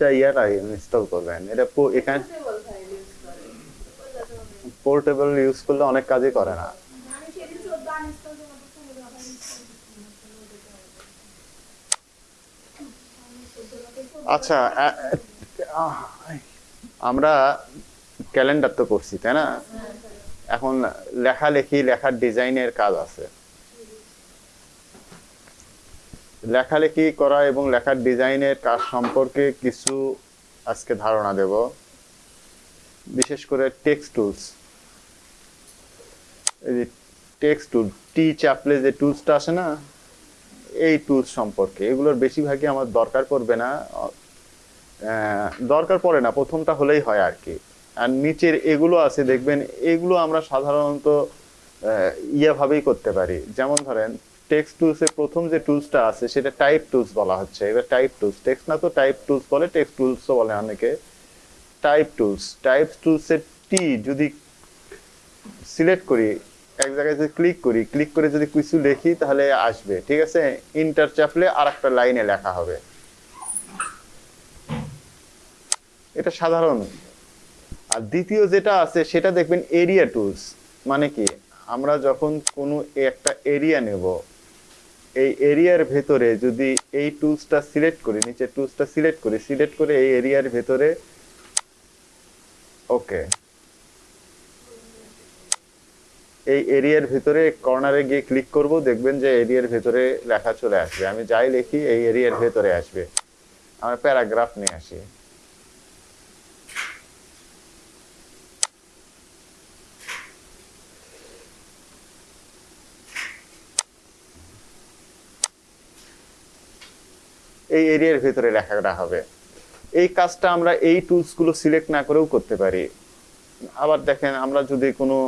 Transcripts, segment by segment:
সিসিটা ইয়াটা ইনস্টল করবেন। এটা এখানে পোর্টেবল ইউজ করলে অনেক কাজই করে না। আচ্ছা আমরা ক্যালেন্ডার তো করছি, তাই না? এখন লেখালেখি, লেখার ডিজাইনের কাজ আছে। লেখালেখি করা এবং লেখার ডিজাইনের কাজ সম্পর্কে কিছু আজকে ধারণা দেব। বিশেষ করে টেক্সট টুলস এই যে টেক্সট টুল টি চাপলে যে টুলসটা আসে না, এই টুলস সম্পর্কে। এগুলোর বেশিরভাগই আমার দরকার পড়বে না। দরকার পড়ে না, প্রথমটা হলেই হয় আর কি। আর নিচের এগুলো আছে, দেখবেন এগুলো আমরা সাধারণত ইয়েভাবেই করতে পারি। যেমন ধরেন টেক্সট টুলসের প্রথম যে টুলসটা আছে, সেটা টাইপ টুলস বলা হচ্ছে। এবার টাইপ টুলস টেক্সট না তো টাইপ টুলস বলে টেক্সট টুলসও বলে অনেকে। টাইপ টুলস টাইপ টুলসের টি যদি সিলেক্ট করি, এক জায়গায় যদি ক্লিক করি ক্লিক করে যদি কিছু লিখি, তাহলে আসবে, ঠিক আছে? ইন্টার চাপলে আর একটা লাইনে লেখা হবে। এটা সাধারণ। আর দ্বিতীয় যেটা আছে, সেটা দেখবেন এরিয়া টুলস মানে কি? আমরা যখন কোনো একটা এরিয়া নেব এই এরিয়ার ভেতরে যদি এই টুলসটা সিলেক্ট করি নিচে টুলসটা সিলেক্ট করি, সিলেক্ট করে এই এরিয়ার ভেতরে, ওকে। এই এরিয়ার ভিতরে কর্নারে গিয়ে ক্লিক করব, দেখবেন যে এরিয়ার ভেতরে লেখা চলে আসবে। আমি যাই লিখি, এই এরিয়ার ভেতরে আসবে। আমরা প্যারাগ্রাফ নিয়ে আসি। এই এরিয়ার ভেতরে লেখাটা হবে। এই কাজটা আমরা এই টুলসগুলো সিলেক্ট না করেও করতে পারি। আবার দেখেন, আমরা যদি কোনো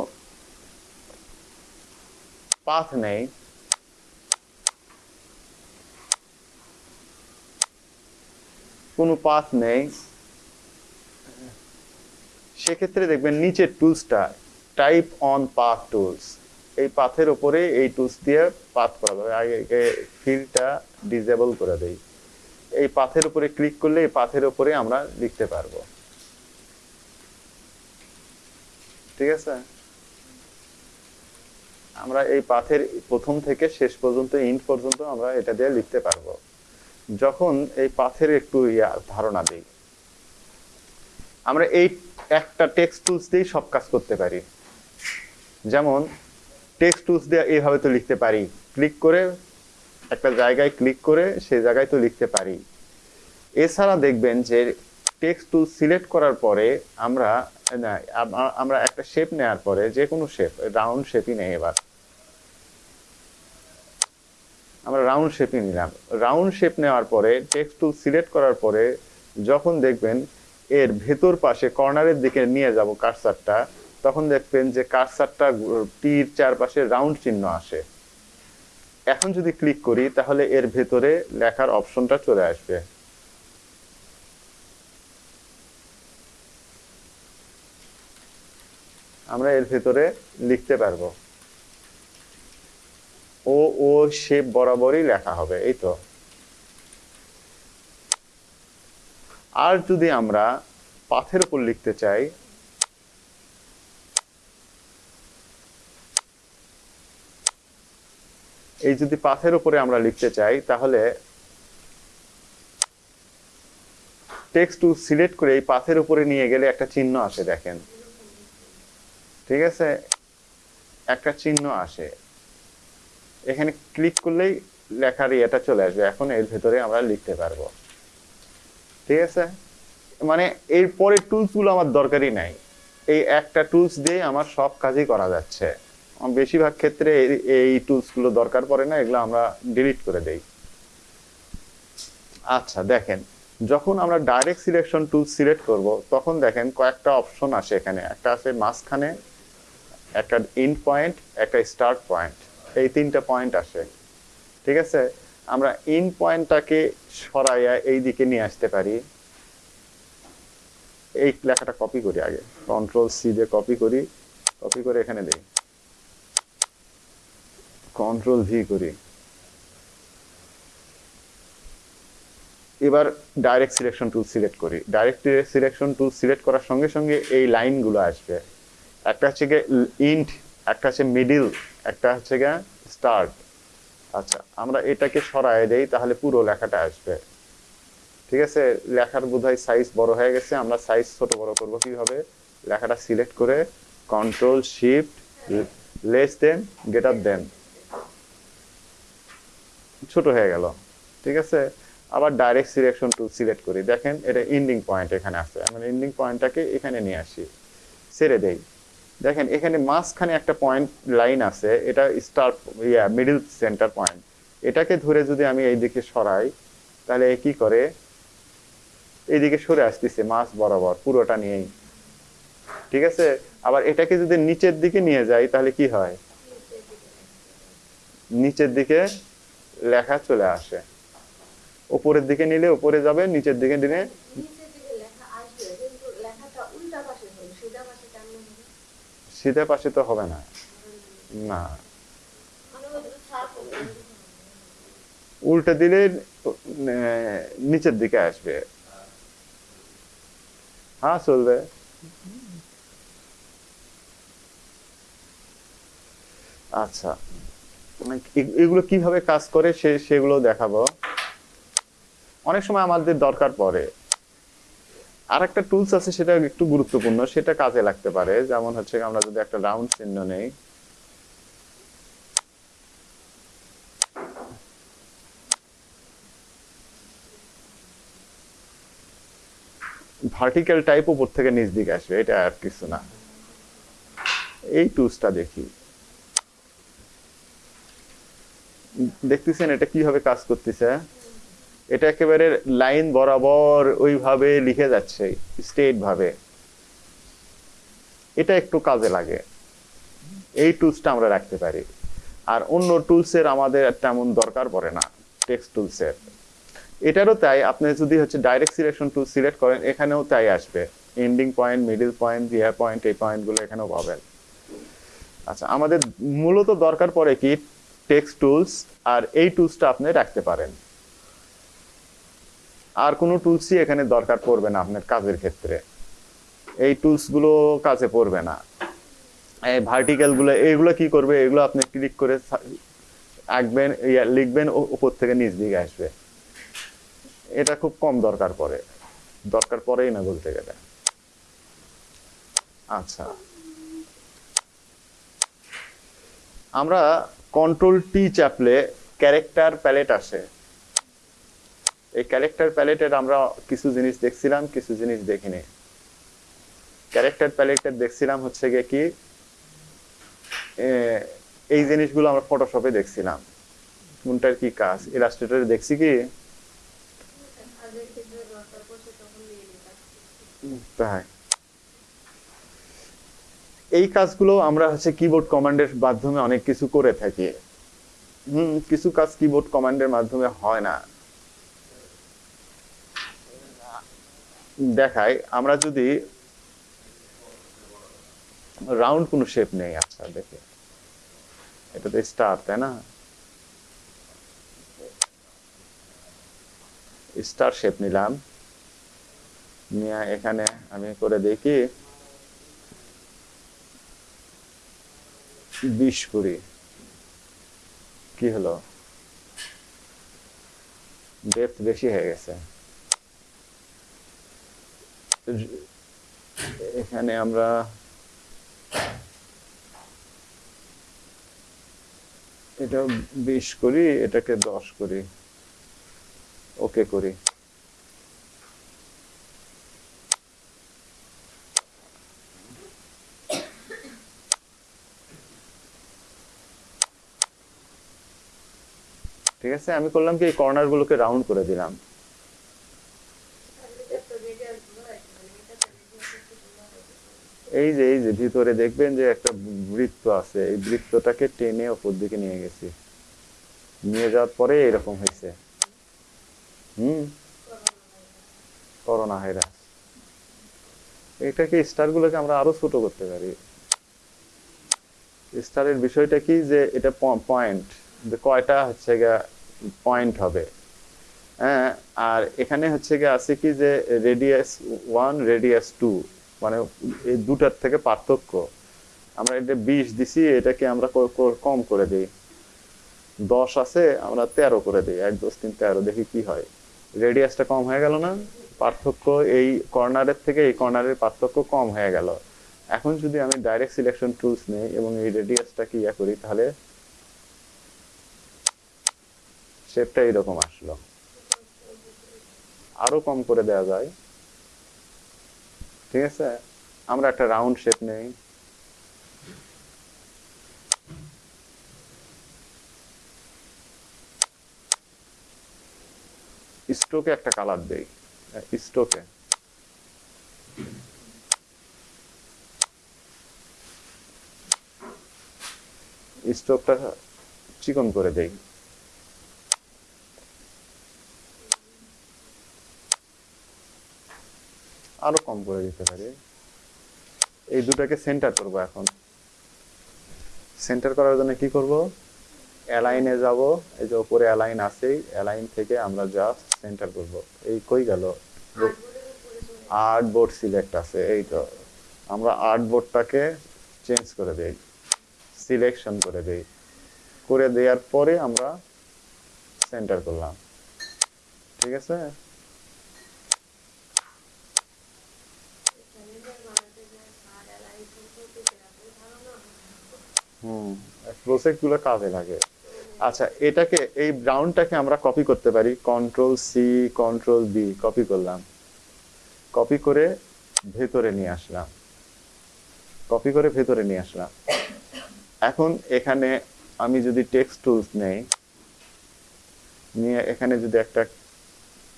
পাথ নেই, কোনো পাথ নেই, সেক্ষেত্রে দেখবেন নিচের টুলসটা টাইপ অন পাথ টুলস এই পাথের উপরে এই টুলস দিয়ে পাথ করা যাবে আগে ফিল্ডটা ডিজেবল করে দেই। এই পাথের উপরে ক্লিক করলে এই পাথের উপরে আমরা লিখতে পারব। ঠিক আছে? আমরা এই পাথের প্রথম থেকে শেষ পর্যন্ত ইন্ড পর্যন্ত আমরা এটা দিয়ে লিখতে পারব। যখন এই পাথের একটু ইয়া, ধারণা দিই। আমরা এই একটা টেক্সট টুলস দিয়েই সব কাজ করতে পারি। যেমন টেক্সট টুলস দিয়ে এইভাবে তো লিখতে পারি। ক্লিক করে একটা জায়গায় ক্লিক করে সেই জায়গায় তো লিখতে পারি। এছাড়া দেখবেন যে টেক্সট টুল সিলেক্ট করার পরে আমরা আমরা একটা শেপ নেওয়ার পরে যে কোনো শেপ রাউন্ড শেপই নেই এবার। আমরা রাউন্ড শেপই নিলাম। রাউন্ড শেপ নেওয়ার পরে টেক্সট টুল সিলেক্ট করার পরে যখন দেখবেন এর ভেতর পাশে কর্নারের দিকে নিয়ে যাব কারসারটা তখন দেখবেন যে কারসারটা টির চারপাশে রাউন্ড চিহ্ন আসে। এখন যদি ক্লিক করি, তাহলে এর ভেতরে লেখার অপশনটা চলে আসবে। আমরা এর ভেতরে লিখতে পারব। ও ও শেপ বরাবরই লেখা হবে, এই তো। আর যদি আমরা পাথের উপর লিখতে চাই এই যদি পাথের উপরে আমরা লিখতে চাই, তাহলে টেক্সট টু সিলেক্ট করে এই পাথের উপরে নিয়ে গেলে একটা চিহ্ন আসে, দেখেন। ঠিক আছে? একটা চিহ্ন আসে। এখানে ক্লিক করলেই লেখার ইয়েটা চলে আসবে। এখন এর ভেতরে আমরা লিখতে পারব। ঠিক আছে? মানে এর পরে টুলসগুলো আমার দরকারই নাই। এই একটা টুলস দিয়ে আমার সব কাজই করা যাচ্ছে। বেশিরভাগ ক্ষেত্রে এই- টুলসগুলো দরকার পড়ে না, এগুলো আমরা ডিলিট করে দেই। আচ্ছা দেখেন, যখন আমরা ডাইরেক্ট সিলেকশন টুল সিলেক্ট করব, তখন দেখেন কয়েকটা অপশন আসে এখানে। একটা আছে মাঝখানে, একটা ইন পয়েন্ট একটা স্টার্ট পয়েন্ট এই তিনটা পয়েন্ট আসে। ঠিক আছে? আমরা ইন পয়েন্টটাকে সরাইয়া এই দিকে নিয়ে আসতে পারি। এই লেখাটা কপি করি আগে। কন্ট্রোল সি দিয়ে কপি করি। কপি করে এখানে দিই। কন্ট্রোল ভি করি। এবার ডাইরেক্ট সিলেকশন টুল সিলেক্ট করি। ডাইরেক্ট সিলেকশন টুল সিলেক্ট করার সঙ্গে সঙ্গে এই লাইনগুলো আসবে। একটা হচ্ছে গিয়ে ইন্ট একটা হচ্ছে মিডিল একটা হচ্ছে গিয়ে স্টার্ট আচ্ছা আমরা এটাকে সরায় দেই, তাহলে পুরো লেখাটা আসবে। ঠিক আছে? লেখার বোধহয় সাইজ বড় হয়ে গেছে, আমরা সাইজ ছোট বড় করব কীভাবে? লেখাটা সিলেক্ট করে control shift less than greater than ছোট হয়ে গেল, ঠিক আছে? আবার ডাইরেক্ট সিলেকশন টুল সিলেক্ট করি। দেখেন, এটা এন্ডিং পয়েন্ট এখানে আছে। আমরা এন্ডিং পয়েন্টটাকে এখানে নিয়ে আসি। ছেড়ে দেই। দেখেন, এখানে মাঝখানে একটা পয়েন্ট লাইন আছে। এটা স্টার ইয়া মিডল সেন্টার পয়েন্ট এটাকে ধরে যদি আমি এই দিকে সরাই, তাহলে কি করে? এইদিকে সরে আসতেছে মাছ বরাবর, পুরোটা নিয়েই। ঠিক আছে? আবার এটাকে যদি নিচের দিকে নিয়ে যাই, তাহলে কি হয়? নিচের দিকে লেখা চলে আসে। উপরের দিকে নিলে উপরে যাবে নিচের দিকে নিলে সিধে পাশে তো হবে না। না। মানে উল্টে দিলে নিচের দিকে আসবে। হ্যাঁ চলবে। আচ্ছা। এ- এগুলো কীভাবে কাজ করে সে, সেগুলো দেখাবো। অনেক সময় আমাদের দরকার পড়ে। আর একটা টুলস আছে সেটা একটু গুরুত্বপূর্ণ, সেটা কাজে লাগতে পারে। যেমন হচ্ছে আমরা যদি একটা রাউন্ড চিহ্ন নেই। ভার্টিক্যাল টাইপ উপর থেকে নিচ দিকে আসবে, এটা আর কিছু না। এই টুলসটা দেখি। দেখতেছেন এটা কীভাবে কাজ করতেছে? এটা একেবারে লাইন বরাবর ওইভাবে লিখে যাচ্ছে স্ট্রেট ভাবে। এটা একটু কাজে লাগে। এই টুলসটা আমরা রাখতে পারি। আর অন্য টুলসের আমাদের তেমন দরকার পড়ে না, টেক্সট টুলসের। এটারও তাই, আপনি যদি হচ্ছে ডাইরেক্ট সিলেকশন টুল সিলেক্ট করেন, এখানেও তাই আসবে। এন্ডিং পয়েন্ট মিডিল পয়েন্ট ইয়ার পয়েন্ট এই পয়েন্টগুলো এখানেও পাবেন। আচ্ছা আমাদের মূলত দরকার পড়ে কি টেক্সট টুলস আর এই টুলসটা আপনি রাখতে পারেন। আর কোনো টুলসই এখানে দরকার পড়বে না আপনার কাজের ক্ষেত্রে। এই টুলসগুলো কাজে পড়বে না। এই ভার্টিক্যালগুলো এইগুলো কি করবে? এগুলো আপনি ক্লিক করে আঁকবেন লিখবেন উপর থেকে নিচ দিকে আসবে। এটা খুব কম দরকার পড়ে। দরকার পড়েই না বলতে গেলে। আচ্ছা। আমরা কন্ট্রোল টি চাপলে ক্যারেক্টার প্যালেট আসে। এই ক্যারেক্টার প্যালেটের আমরা কিছু জিনিস দেখছিলাম কিছু জিনিস দেখিনি। ক্যারেক্টার প্যালেটের দেখছিলাম হচ্ছে গিয়ে কি এই জিনিসগুলো আমরা ফটোশপে দেখছিলাম। কোনটার কি কাজ? ইলাস্ট্রেটরে দেখছি কি? তাই। এই কাজগুলো আমরা হচ্ছে কিবোর্ড কমান্ডের মাধ্যমে অনেক কিছু করে থাকি। হুম, কিছু কাজ কিবোর্ড কমান্ডের মাধ্যমে হয় না। দেখাই, আমরা যদি রাউন্ড কোনো শেপ নেই আচ্ছা দেখে। এটা তো স্টার তাই না? স্টার শেপ নিলাম। নিয়ে এখানে আমি করে দেখি। বিশ কুড়ি। কি হলো? ডেপথ বেশি হয়ে গেছে। এখানে আমরা এটা বিশ করি এটাকে দশ করি ওকে করি ঠিক আছে? আমি করলাম কি, এই কর্নার গুলোকে রাউন্ড করে দিলাম। এই যে এই যে, ভিতরে দেখবেন যে একটা বৃত্ত আছে। এই বৃত্তটাকে টেনে ওপর দিকে নিয়ে গেছি। নিয়ে যাওয়ার পরে এরকম হয়েছে। হুম? Corona virus. এটাকে স্টার গুলোকে আমরা আরও ছোট করতে পারি। স্টারের বিষয়টা কি যে, এটা পয়েন্ট কয়টা হচ্ছে গা পয়েন্ট হবে। হ্যাঁ আর এখানে হচ্ছে কি আছে কি যে রেডিয়াস ওয়ান রেডিয়াস টু মানে এই দুটার থেকে পার্থক্য। আমরা এটা বিশ দিছি, এটাকে আমরা কম করে দিই। দশ আছে, আমরা তেরো করে দিই। এক, দশ, তিন, তেরো, দেখি কি হয়। রেডিয়াসটা কম হয়ে গেল না? পার্থক্য এই কর্নারের থেকে এই কর্নারের পার্থক্য কম হয়ে গেল। এখন যদি আমি ডাইরেক্ট সিলেকশন টুলস নেই এবং এই রেডিয়াসটা কি ইয়া করি, তাহলে শেপটা এইরকম আসলো। আরও কম করে দেওয়া যায়। ঠিক আছে? আমরা একটা রাউন্ড শেপ নেই। স্টোকে একটা কালার দেই। স্টোকে স্টোকটা চিকন করে দেই। আরও কম করে দিতে পারি। এই দুটাকে সেন্টার করব এখন। সেন্টার করার জন্য কি করব? অ্যালাইনে যাব। এই যে উপরে অ্যালাইন আছেই। অ্যালাইন থেকে আমরা জাস্ট সেন্টার করব। এই কই গেল? আর্ট বোর্ড সিলেক্ট আছে। এই তো। আমরা আর্ট বোর্ডটাকে চেঞ্জ করে দেই। সিলেকশন করে দেই। করে দেওয়ার পরে আমরা সেন্টার করলাম। ঠিক আছে? হুম প্রজেক্টগুলো কাজে লাগে। আচ্ছা এটাকে, এই ব্রাউনটাকে আমরা কপি করতে পারি। Control C control B copy করলাম। কপি করে ভেতরে নিয়ে আসলাম। কপি করে ভেতরে নিয়ে আসলাম। এখন এখানে আমি যদি টেক্সট টুলস নেই, নিয়ে এখানে যদি একটা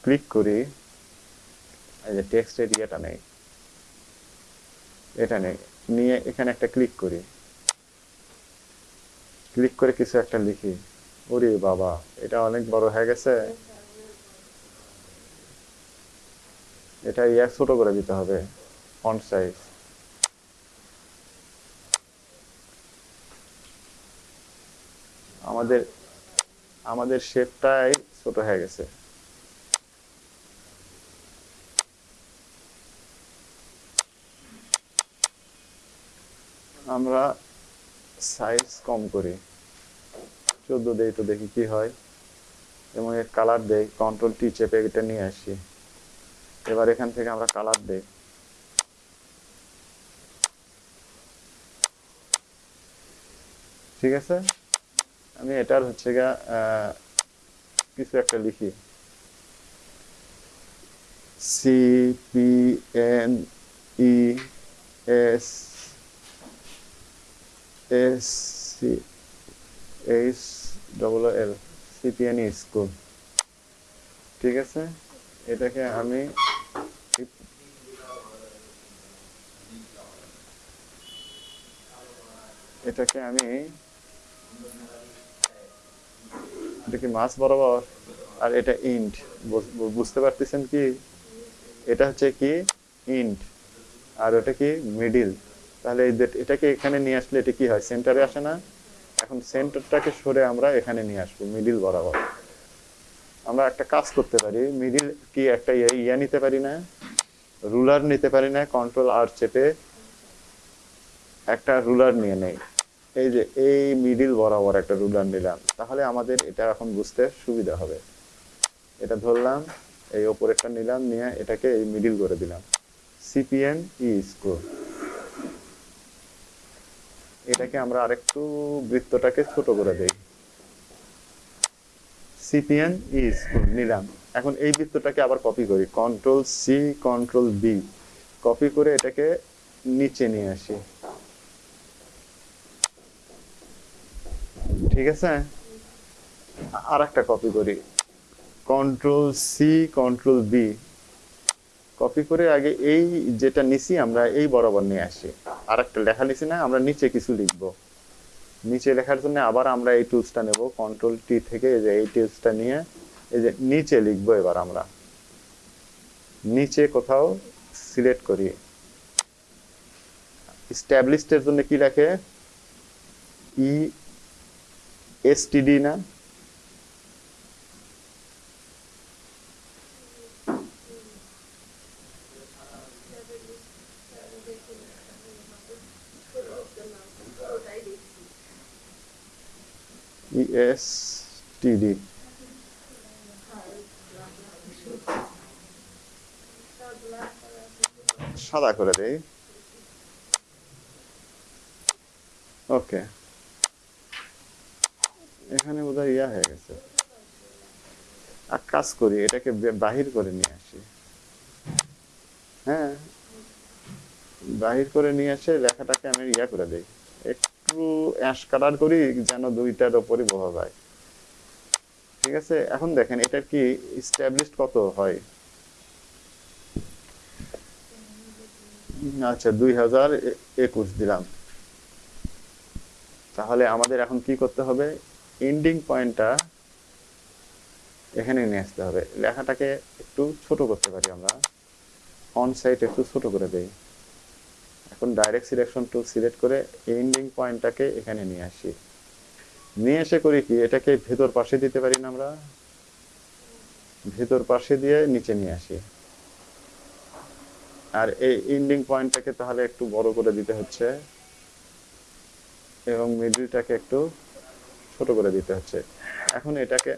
ক্লিক করি, এই যে টেক্সটের ইয়েটা নেই, এটা নেই। নিয়ে এখানে একটা ক্লিক করি। ক্লিক করে কিছু একটা লিখি। ওরে বাবা, এটা অনেক বড় হয়ে গেছে। এটা ইয়া ছোট করে দিতে হবে ফন্ট সাইজ আমাদের আমাদের শেপটাই ছোট হয়ে গেছে। আমরা সাইজ কম করি। চোদ্দ দেই তো দেখি কি হয়। এবং এর কালার দেই কন্ট্রোল টি চেপে এটা নিয়ে আসি। এবার এখান থেকে আমরা কালার দেই। ঠিক আছে? আমি এটার হচ্ছে গা কিছু একটা লিখি। C P N E S C H double L CPN school ঠিক আছে? এটাকে আমি এটাকে আমি এটা কি বরাবর? আর এটা ইন্ট। বুঝতে পারতেছেন কি? এটা হচ্ছে কি? ইন্ট। আর ওটা কি? মিডিল। তাহলে এটাকে এখানে নিয়ে আসলে এটা কি হয়? সেন্টারে আসে না? এখন সেন্টারটাকে সরে আমরা এখানে নিয়ে আসব মিডিল বরাবর। আমরা একটা কাজ করতে পারি মিডিল কি একটা ইয়ে নিতে পারি না রুলার নিতে পারি না কন্ট্রোল আর চেপে একটা রুলার নিয়ে নেই। এই যে, এই মিডিল বরাবর একটা রুলার নিলাম, তাহলে আমাদের এটা এখন বুঝতে সুবিধা হবে। এটা ধরলাম, এই ওপরেরটা নিলাম, নিয়ে এটাকে এই মিডিল করে দিলাম। সিপিএন ই স্কোর এটাকে আমরা আরেকটু বৃত্তটাকে ছোট করে দেই। সিপিএন ই স্কুল নিলাম। এখন এই বৃত্তটাকে আবার কপি করি। Control C control B copy করে এটাকে নিচে নিয়ে আসি। ঠিক আছে? আর একটা কপি করি। Control C control B copy করে আগে এই যেটা নিছি আমরা, এই বরাবর নিয়ে আসি। আর একটা লেখা নিছি না, আমরা নিচে কিছু লিখব। নিচে লেখার জন্য আবার আমরা এই টুলসটা নেব কন্ট্রোল টি থেকে এই যে এই টুলসটা নিয়ে, এই যে নিচে লিখব এবার আমরা। নিচে কোথাও সিলেক্ট করি। স্ট্যাবলিশডের জন্য কি লেখে? ই এসটিডি না? এস টিডি সাদা করে দেই। ওকে। এখানে বোধহয় ইয়া হয়ে গেছে। এক কাজ করি, এটাকে বাহির করে নিয়ে আসি। হ্যাঁ। বাহির করে নিয়ে এসে লেখাটাকে আমি ইয়া করে দেই। একটু অ্যাশ কালার করি যেন দুইটার ওপরই বোঝা যায়। ঠিক আছে? এখন দেখেন এটার কি স্ট্যাবলিশড কত হয়? আচ্ছা দুই হাজার একুশ দিলাম। তাহলে আমাদের এখন কি করতে হবে? এন্ডিং পয়েন্টটা এখানে নিয়ে আসতে হবে। লেখাটাকে একটু ছোট করতে পারি আমরা। অন সাইড একটু ছোট করে দেই। এখন ডাইরেক্ট সিলেকশন টুল সিলেক্ট করে এন্ডিং পয়েন্টটাকে এখানে নিয়ে আসি। নিয়ে এসে করি কি, এটাকে ভেতর পাশে দিতে পারি না আমরা। ভেতর পাশে দিয়ে নিচে নিয়ে আসি। আর এই এন্ডিং পয়েন্টটাকে তাহলে একটু বড় করে দিতে হচ্ছে। এবং মিডলটাকে একটু ছোট করে দিতে হচ্ছে। এখন এটাকে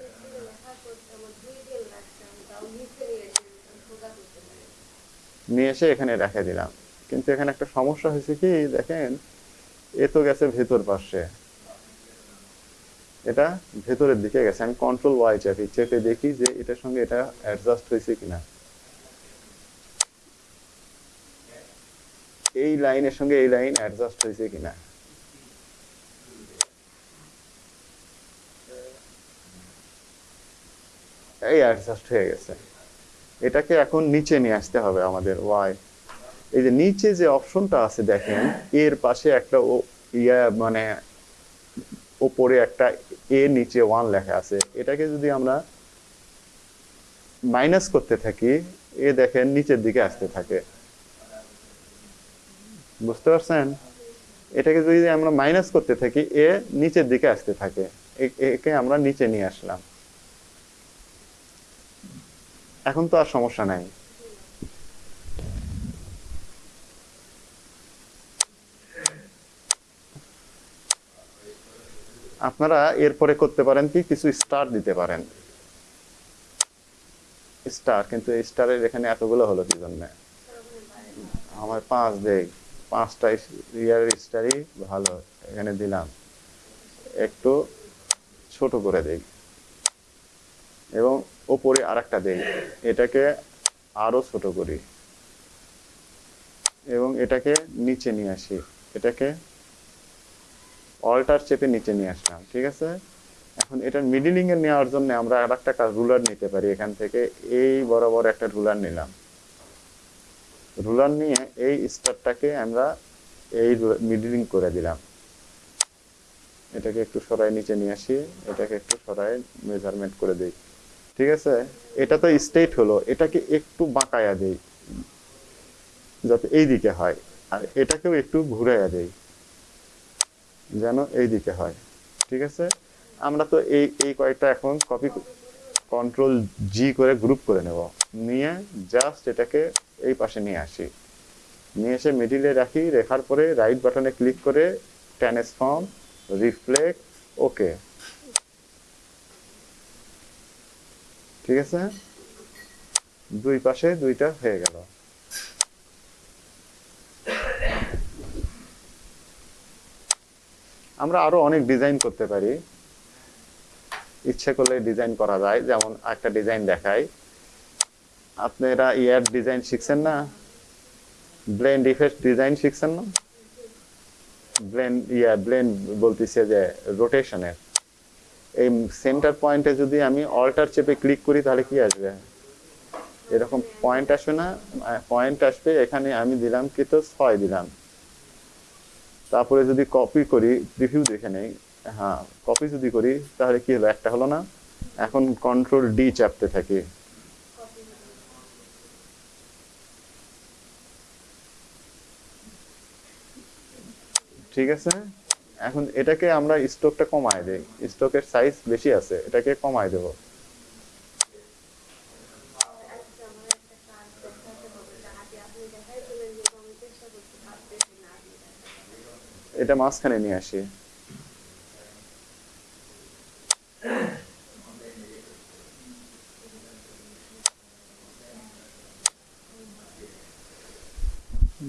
নিয়ে এসে এখানে রেখে দিলাম। কিন্তু এখানে একটা সমস্যা হয়েছে কি, দেখেন, এ তো গেছে ভেতর পাশে। এটা ভেতরের দিকে গেছে। আমি কন্ট্রোল ওয়াই চাপি, চেপে দেখি যে এটার সঙ্গে এটা অ্যাডজাস্ট হয়েছে কিনা। এই লাইনের সঙ্গে এই লাইন অ্যাডজাস্ট হয়েছে কিনা। এই অ্যাডজাস্ট হয়ে গেছে। এটাকে এখন নিচে নিয়ে আসতে হবে আমাদের ওয়াই এই যে নিচে যে অপশনটা আছে দেখেন, এর পাশে একটা ইয়া মানে ওপরে একটা এ, নিচে ওয়ান লেখা আছে। এটাকে যদি আমরা মাইনাস করতে থাকি, এ দেখেন নিচের দিকে আসতে থাকে। বুঝতে পারছেন? এটাকে যদি আমরা মাইনাস করতে থাকি, এ নিচের দিকে আসতে থাকে। একে আমরা নিচে নিয়ে আসলাম। এখন তো আর সমস্যা নাই। আপনারা এরপরে করতে পারেন কি, কিছু স্টার দিতে পারেন। স্টার কিন্তু স্টারের এখানে এতগুলো হলো কি জন্য? আমার পাঁচ দেখ, পাঁচটা ইয়ার স্টারই ভালো, এখানে দিলাম। একটু ছোট করে দেই। এবং ওপরে আরেকটা দেই, এটাকে আরও ছোট করি। এবং এটাকে নিচে নিয়ে আসি, এটাকে অল্টার চেপে নিচে নিয়ে আসলাম, ঠিক আছে? এখন এটার এ নেওয়ার জন্য আমরা আর একটা রুলার নিতে পারি, এখান থেকে এই বরাবর একটা রুলার নিলাম। রুলার নিয়ে এই স্টারটাকে আমরা এই মিডিলিং করে দিলাম। এটাকে একটু সরাই নিচে নিয়ে আসি, এটাকে একটু সরাই মেজারমেন্ট করে দিই, ঠিক আছে? এটা তো স্টেট হলো, এটাকে একটু বাঁকায়া দেই, যাতে এই দিকে হয়, আর এটাকেও একটু ঘুরাইয়া দেই। যেন এই দিকে হয়। ঠিক আছে? আমরা তো এই এই কয়েকটা এখন কপি কন্ট্রোল জি করে গ্রুপ করে নেব। নিয়ে জাস্ট এটাকে এই পাশে নিয়ে আসি। নিয়ে এসে মিডিলে রাখি, রেখার পরে রাইট বাটনে ক্লিক করে ট্রান্সফর্ম রিফ্লেক্ট ওকে ঠিক আছে? দুই পাশে দুইটা হয়ে গেল। আমরা আরও অনেক ডিজাইন করতে পারি। ইচ্ছে করলে ডিজাইন করা যায়। যেমন একটা ডিজাইন দেখাই। আপনারা ইয়ার ডিজাইন শিখছেন না? ব্লেন্ড ইফেক্ট ডিজাইন শিখছেন না? ব্লেন্ড ইয়া ব্লেন্ড বলতেছে যে রোটেশনের এই সেন্টার পয়েন্টে যদি আমি অল্টার চেপে ক্লিক করি, তাহলে কি আসবে? এরকম পয়েন্ট আসবে না? পয়েন্ট আসবে, এখানে আমি দিলাম কি তো? ছয় দিলাম। তারপরে যদি কপি করি রিভিউ দেখে নেই হ্যাঁ কপি যদি করি, তাহলে কি হলো? একটা হলো না, এখন কন্ট্রোল ডি চাপতে থাকি। ঠিক আছে? এখন এটাকে আমরা স্টকটা কমায় দেই। স্টকের সাইজ বেশি আছে, এটাকে কমায় দেব। এটা মাঝখানে নিয়ে আসি।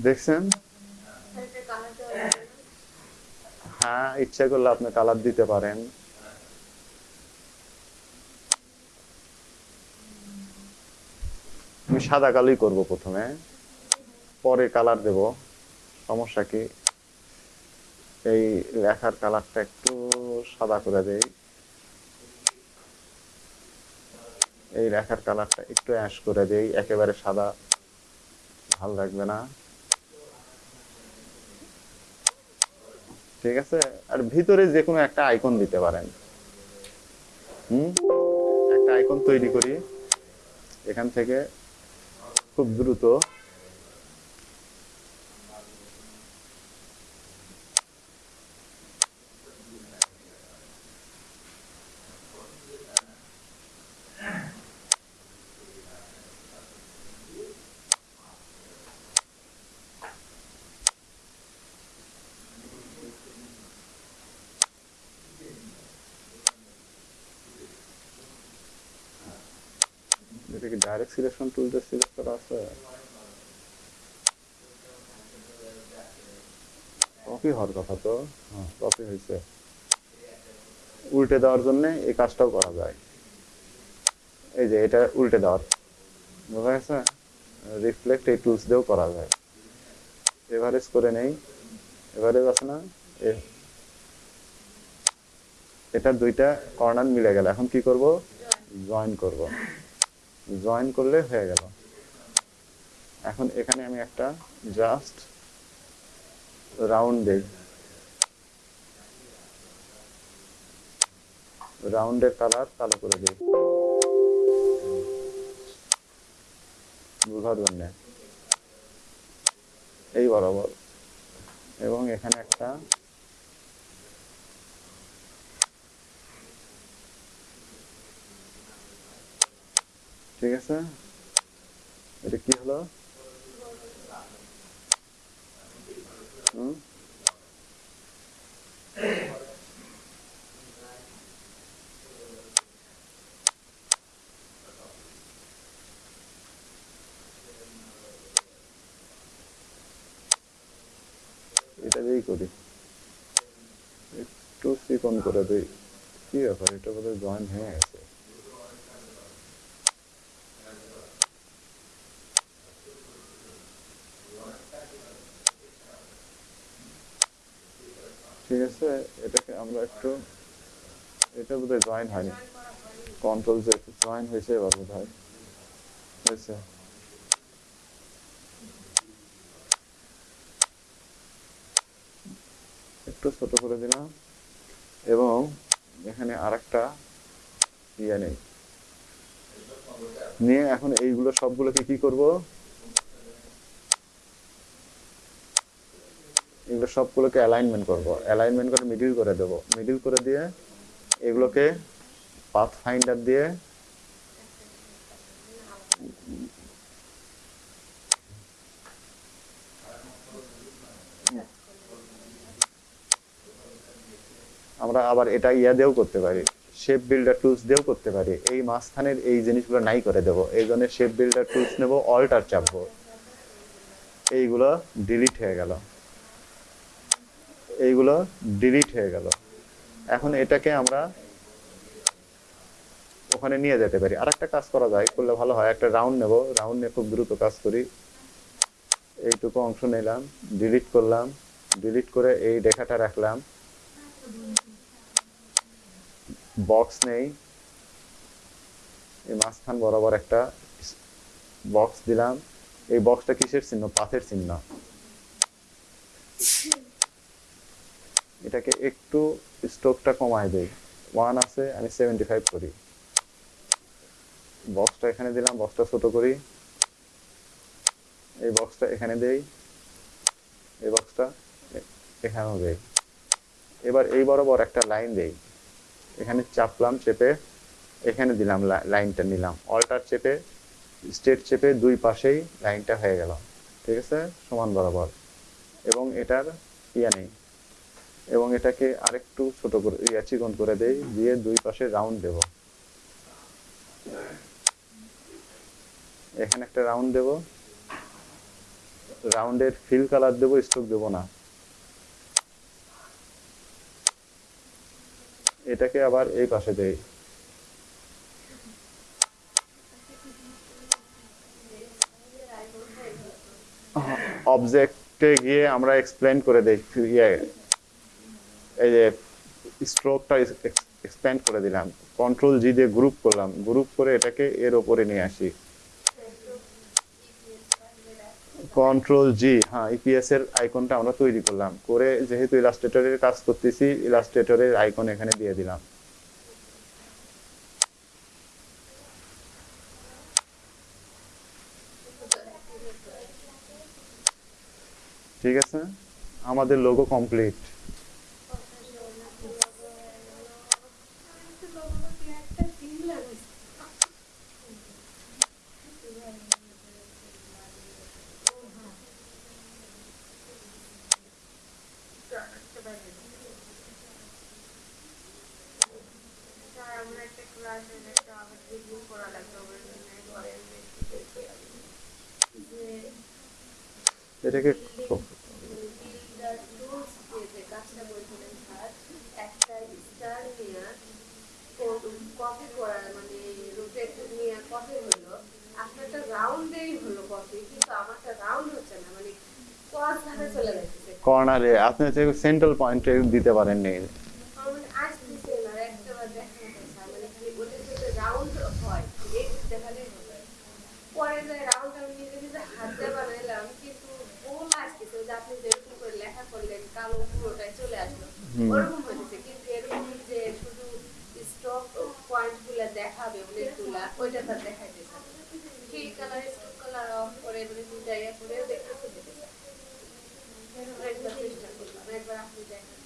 দেখছেন? হ্যাঁ ইচ্ছা করলে আপনি কালার দিতে পারেন। আমি সাদা কালোই করব প্রথমে। পরে কালার দেব। সমস্যা কি? এই লেখার কালারটা একটু সাদা করে দেই। এই লেখার কালারটা একটু অ্যাশ করে দেই, একেবারে সাদা। ভালো লাগবে না। ঠিক আছে? আর ভিতরে যে কোনো একটা আইকন দিতে পারেন। হুম? একটা আইকন তৈরি করি। এখান থেকে খুব দ্রুত এটা কি ডাইরেক্ট সিলেকশন টুল দিয়ে সিলেক্ট করা আছে কপি হওয়ার কথা তো হ্যাঁ কপি হয়েছে। উল্টে দেওয়ার জন্য এই কাজটাও করা যায়। এই যে এটা উল্টে দেওয়ার, বোঝা গেছে? রিফ্লেক্ট এই টুলস দিয়েও করা যায়। এভারেজ করে নেই এভারেজ আছে না? এটা দুইটা কর্নার মিলে গেল। এখন কি করব? জয়েন করব। জয়েন করলে হয়ে গেল। এখন এখানে আমি একটা জাস্ট রাউন্ড রাউন্ডের কালার কালো করে দিই। এই বরাবর। এবং এখানে একটা ঠিক আছে? এটা কি হলো? এটা দিয়েই করি। একটু চিকন করে দিই। কি ব্যাপার? এটা বোধহয় জয়েন হয়ে গেছে ঠিক আছে এটাকে আমরা একটু, এটা বোধহয় জয়েন হয়নি। কন্ট্রোল যে জয়েন হয়েছে এবার বোধ হয় হয়েছে। একটু ছোট করে দিলাম। এবং এখানে আরেকটা ইয়ে নেই। নিয়ে এখন এইগুলো সবগুলোকে কি করব? এগুলো সবগুলোকে অ্যালাইনমেন্ট করব। অ্যালাইনমেন্ট করে মিডিল করে দেব। মিডিল করে দিয়ে এগুলোকে পাথ ফাইন্ডার দিয়ে আমরা আবার এটা ইয়া দিয়েও করতে পারি। শেপ বিল্ডার টুলস দিয়েও করতে পারি। এই মাঝখানের এই জিনিসগুলো নাই করে দেব। এই জন্য শেপ বিল্ডার টুলস নেব অল্টার চাপবো। এইগুলো ডিলিট হয়ে গেল। এইগুলো ডিলিট হয়ে গেল। এখন এটাকে আমরা ওখানে নিয়ে যেতে পারি। আর কাজ করা যায়, করলে ভালো হয়। একটা রাউন্ড নেব। রাউন্ড নিয়ে খুব দ্রুত কাজ করি। এইটুকু অংশ নিলাম ডিলিট করলাম। ডিলিট করে এই রেখাটা রাখলাম। বক্স নেই। এই মাঝখান বরাবর একটা বক্স দিলাম। এই বক্সটা কিসের চিহ্ন? পাথের চিহ্ন। এটাকে একটু স্ট্রোকটা কমায় দেই। ওয়ান আছে, আমি সেভেন্টি ফাইভ করি। বক্সটা এখানে দিলাম, বক্সটা ছোট করি। এই বক্সটা এখানে দেই। এই বক্সটা এখানেও দেই। এবার এই বরাবর একটা লাইন দেই। এখানে চাপলাম, চেপে এখানে দিলাম লাইনটা নিলাম। অল্টার চেপে স্টেট চেপে দুই পাশেই লাইনটা হয়ে গেল। ঠিক আছে? সমান বরাবর। এবং এটার ইয়া নেই। এবং এটাকে আরেকটু ছোট করে ইয়া চিকন করে দেই, দিয়ে দুই পাশে রাউন্ড দেব। এখানে একটা রাউন্ড দেব। রাউন্ডের ফিল কালার দেবো স্ট্রোক দেবো না। এটাকে আবার এই পাশে দেই। অবজেক্টে গিয়ে আমরা এক্সপ্লেন করে দেই এই যে স্ট্রোকটা এক্সপ্যান্ড করে দিলাম। কন্ট্রোল জি দিয়ে গ্রুপ করলাম। গ্রুপ করে এটাকে এর ওপরে নিয়ে আসি। কন্ট্রোল জি হ্যাঁ ইপিএস এর আইকনটা আমরা তৈরি করলাম। করে যেহেতু ইলাস্ট্রেটরের কাজ করতেছি ইলাস্ট্রেটরের আইকন এখানে দিয়ে দিলাম। ঠিক আছে? আমাদের লোগো কমপ্লিট স্যার আমরা একটা ক্লাসে একটা আবার রিভিউ করা লাগবে ওদের জন্য ঘরের যে এটাকে বিল্ডার টুলস দিয়ে যে কাজটা বলছিলেন স্যার একটা স্টার নিয়ে কপি করা মানে রোটেট নিয়ে কপি হলো আপনারটা রাউন্ডেই হলো কপি কিন্তু আমারটা রাউন্ড হচ্ছে না মানে কস ধারে চলে যাচ্ছে কর্নারে আপনি সেন্ট্রাল পয়েন্টে দিতে পারেন পারেননি আমার আসতেছে না একটাবার দেখা যায় স্যার মানে খালি ওদের যদি রাউন্ড হয় এই দেখালেই হবে পরে যে রাউন্ড আমি নিজে নিজে হাত দিয়ে বানাইলাম কিন্তু গোল আসতেছে ওই যে আপনি যেরকম করে লেখা করলেন কালো পুরোটাই চলে আসলো হুম। ওরকম হয়েছে কিন্তু এরকম যে শুধু স্টক পয়েন্ট দেখাবে উল্লেখ ওইটা তার দেখাইতেছে কি কালার স্টক কালার অফ করে মানে দুটা ইয়ে করে দেখতে খুঁজেছে একবার চেষ্টা করলাম, একবার আপনি দেখেন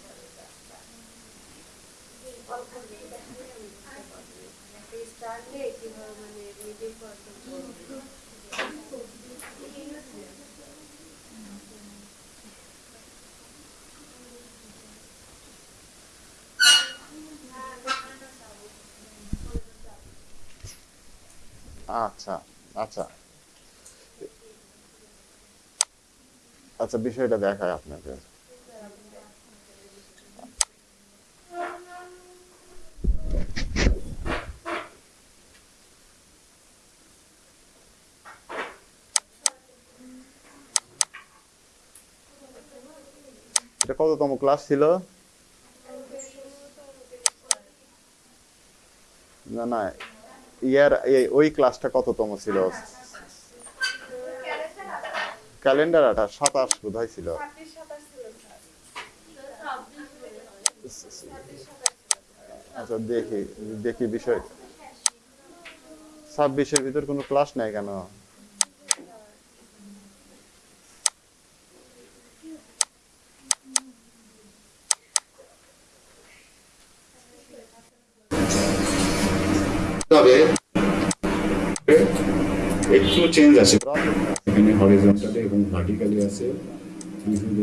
অল্প বুঝতে পারব। একটা স্টার নিয়ে কীভাবে মানে মিডিল পার্সন আচ্ছা আচ্ছা। আচ্ছা বিষয়টা দেখায় আপনাকে। কততম ক্লাস ছিল? না না ইয়ার ওই ক্লাসটা কততম ছিল? ক্যালেন্ডার আটা, সাতাশ বোধ ছিল। আচ্ছা দেখি দেখি বিষয়। ছাব্বিশের ভিতর কোনো ক্লাস নাই কেন? তবে একটু চেঞ্জ আছে। এখানে হরিজন্টালি এবং ভার্টিক্যালি আছে।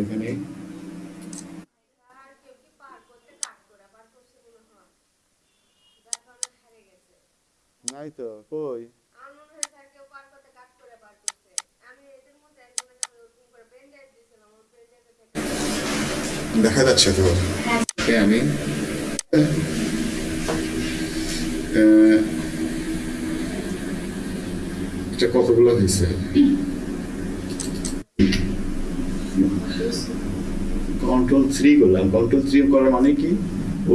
এখানে হয় নাই তো কই? হয় আমি দেখা যাচ্ছে তো। আমি। আহ, এটা কতগুলো হয়েছে? কন্ট্রোল থ্রি করলাম। কন্ট্রোল থ্রি করার মানে কি?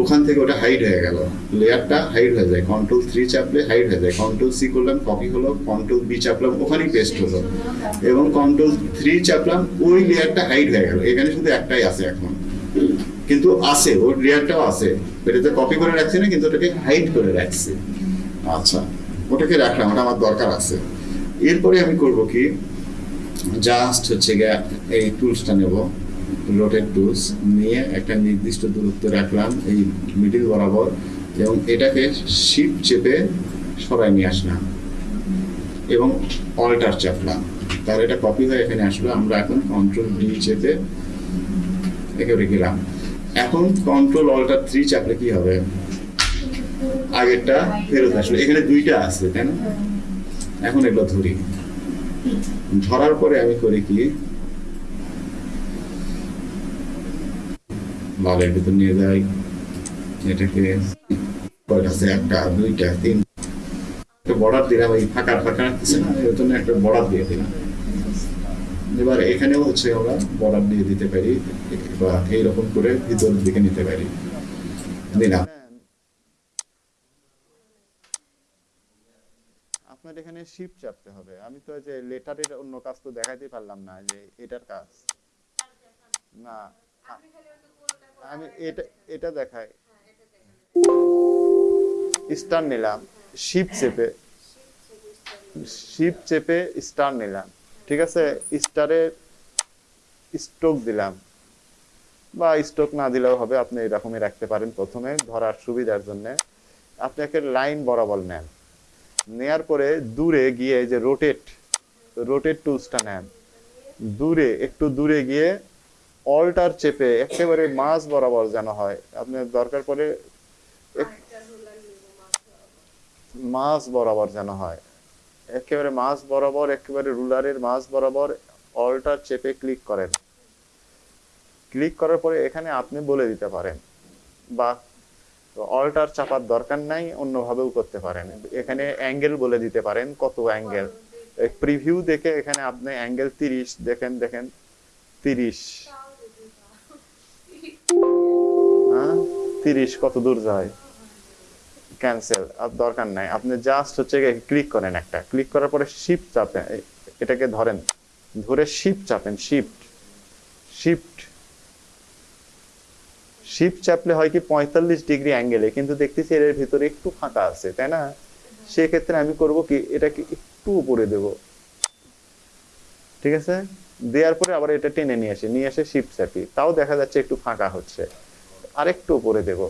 ওখান থেকে ওটা হাইড হয়ে গেল। লেয়ারটা হাইড হয়ে যায়। কন্ট্রোল থ্রি চাপলে হাইড হয়ে যায়। কন্ট্রোল সি করলাম কপি হলো। কন্ট্রোল বি চাপলাম, ওখানেই পেস্ট হলো। এবং কন্ট্রোল থ্রি চাপলাম, ওই লেয়ারটা হাইড হয়ে গেল। এখানে শুধু একটাই আছে এখন। কিন্তু আছে, ওর লেয়ারটাও আছে। এটাতে কপি করে রাখছি না, কিন্তু ওটাকে হাইড করে রাখছি। আচ্ছা ওটাকে রাখলাম, ওটা আমার দরকার আছে। এরপরে আমি করব কি? জাস্ট হচ্ছে গিয়ে এই টুলসটা নেব রোটেট টুলস নিয়ে একটা নির্দিষ্ট দূরত্ব রাখলাম এই মিডিল বরাবর এবং এটাকে শিপ চেপে সরাই নিয়ে আসলাম এবং অল্টার চাপলাম। তাহলে এটা কপি হয়ে এখানে আসলো, আমরা এখন কন্ট্রোল ডি চেপে একেবারে গেলাম। এখন কন্ট্রোল অল্টার থ্রি চাপলে কি হবে? আগেরটা ফেরত আসলো। এখানে দুইটা আছে, তাই না? এখন এগুলো ধরি। ধরার পরে আমি করি কি? ভালোর ভিতর নিয়ে যাই। এটাকে একটা, দুইটা তিন একটা বর্ডার দিলাম, এই ফাঁকা ফাঁকা রাখতেছে না, এর জন্য একটা বর্ডার দিয়ে দিলাম। এবার এখানেও হচ্ছে আমরা বর্ডার দিয়ে দিতে পারি, বা এইরকম করে ভিতর দিকে নিতে পারি। দিলাম। আপনার এখানে শিপ চাপতে হবে। আমি তো যে লেটারের অন্য কাজ তো দেখাতে পারলাম না যে এটার কাজ। না, আমি এটা এটা দেখাই। স্টার নিলাম শিপ চেপে শিপ চেপে স্টার নিলাম। ঠিক আছে? স্টারের স্ট্রোক দিলাম। বা স্ট্রোক না দিলেও হবে, আপনি এরকমই রাখতে পারেন প্রথমে, ধরার সুবিধার জন্য। আপনি একটা লাইন বরাবর নেন। নেয়ার পরে দূরে গিয়ে যে রোটেট রোটেট টুলসটা নেন। দূরে, একটু দূরে গিয়ে অল্টার চেপে একেবারে মাছ বরাবর যেন হয়। আপনার দরকার পড়ে মাছ বরাবর যেন হয়। একেবারে মাছ বরাবর, একেবারে রুলারের মাছ বরাবর অল্টার চেপে ক্লিক করেন। ক্লিক করার পরে এখানে আপনি বলে দিতে পারেন বা অল্টার চাপার দরকার নাই, অন্যভাবেও করতে পারেন। এখানে অ্যাঙ্গেল বলে দিতে পারেন কত অ্যাঙ্গেল প্রিভিউ দেখে এখানে আপনি অ্যাঙ্গেল তিরিশ, দেখেন দেখেন, তিরিশ। হ্যাঁ? তিরিশ কত দূর যায়? ক্যান্সেল আর দরকার নাই। আপনি জাস্ট হচ্ছে ক্লিক করেন একটা। ক্লিক করার পরে শিফট চাপেন। এটাকে ধরেন। ধরে শিফট চাপেন শিফট শিফট শিফট চাপলে হয় কি পঁয়তাল্লিশ ডিগ্রি অ্যাঙ্গেলে কিন্তু দেখতেছি এর ভিতরে একটু ফাঁকা আছে, তাই না? সেক্ষেত্রে আমি করব কি, এটাকে একটু উপরে দেব। ঠিক আছে? দেওয়ার পরে আবার এটা টেনে নিয়ে আসি, নিয়ে এসে শিফট চাপি। তাও দেখা যাচ্ছে একটু ফাঁকা হচ্ছে। আরেকটু উপরে দেব।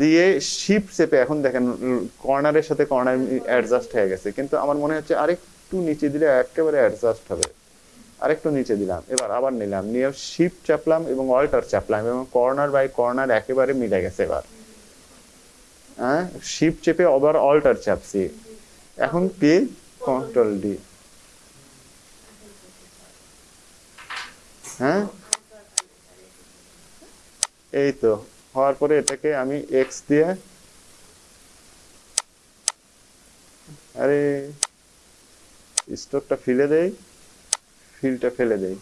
দিয়ে শিপ চেপে, এখন দেখেন কর্নারের সাথে কর্নার অ্যাডজাস্ট হয়ে গেছে, কিন্তু আমার মনে হচ্ছে আরেকটু নিচে দিলে একেবারে অ্যাডজাস্ট হবে। আরেকটু নিচে দিলাম, এবার আবার নিলাম, নিয়ে শিপ চাপলাম এবং অল্টার চাপলাম এবং কর্নার বাই কর্নার একেবারে মিলে গেছে এবার। হ্যাঁ শিপ চেপে আবার অল্টার চাপছি। এখন কি কন্ট্রোল ডি হ্যাঁ? এই তো, হওয়ার পরে এটাকে আমি এক্স দিয়ে, আরে স্টোকটা ফেলে দেই। ফিলটা ফেলে দেই।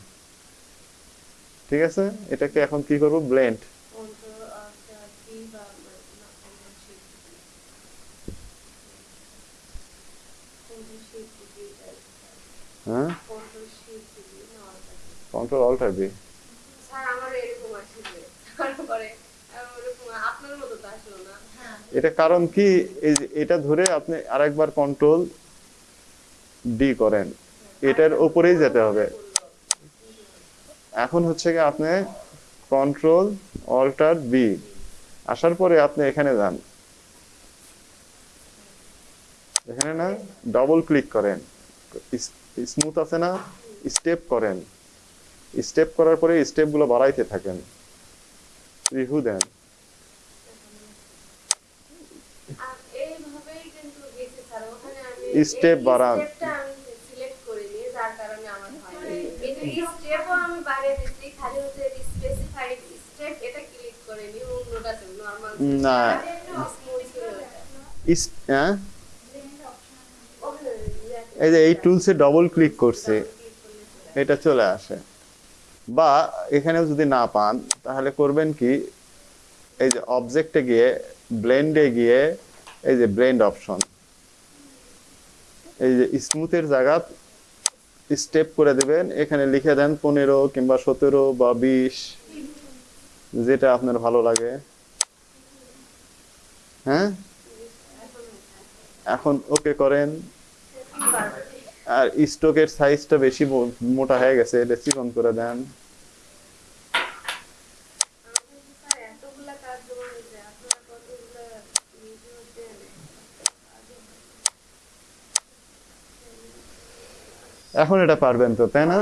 ঠিক আছে? এটাকে এখন কি করব? ব্লেন্ড হ্যাঁ? কন্ট্রোল বি এটা কারণ কি? এটা ধরে আপনি আরেকবার কন্ট্রোল ডি করেন। এটার উপরেই যেতে হবে। এখন হচ্ছে কি আপনি কন্ট্রোল অল্টার বি আসার পরে আপনি এখানে যান। এখানে না ডবল ক্লিক করেন। স্মুথ আছে না স্টেপ করেন। স্টেপ করার পরে স্টেপগুলো বাড়াইতে থাকেন। রিভিউ দেন। স্টেপ এইভাবেই কিন্তু গেছে স্যার ওখানে আমি Step এই বাড়ান। স্টেপটা আমি সিলেক্ট করিনি যার কারণে আমার হয় এটা স্টেপও আমি বাড়িয়ে দিচ্ছি খালি হচ্ছে স্পেসিফাইড স্টেপ এটা ক্লিক করিনি অন্যটা নরমাল না। হ্যাঁ? এই যে এই টুলসে ডবল ক্লিক করছে এটা চলে আসে। বা এখানেও যদি না পান তাহলে করবেন কি এই যে অবজেক্টে গিয়ে ব্লেন্ডে গিয়ে এই যে ব্লেন্ড অপশন এই যে স্মুথের জায়গা স্টেপ করে দেবেন। এখানে লিখে দেন পনেরো কিংবা সতেরো বা বিশ, যেটা আপনার ভালো লাগে। হ্যাঁ? এখন ওকে করেন। আর স্টকের সাইজটা বেশি মোটা হয়ে গেছে, এটা চিকন করে দেন স্যার এতগুলা কাজ জমা হয়েছে আপনারা কতগুলা ভিডিও দেন এখন এটা পারবেন তো তাই না?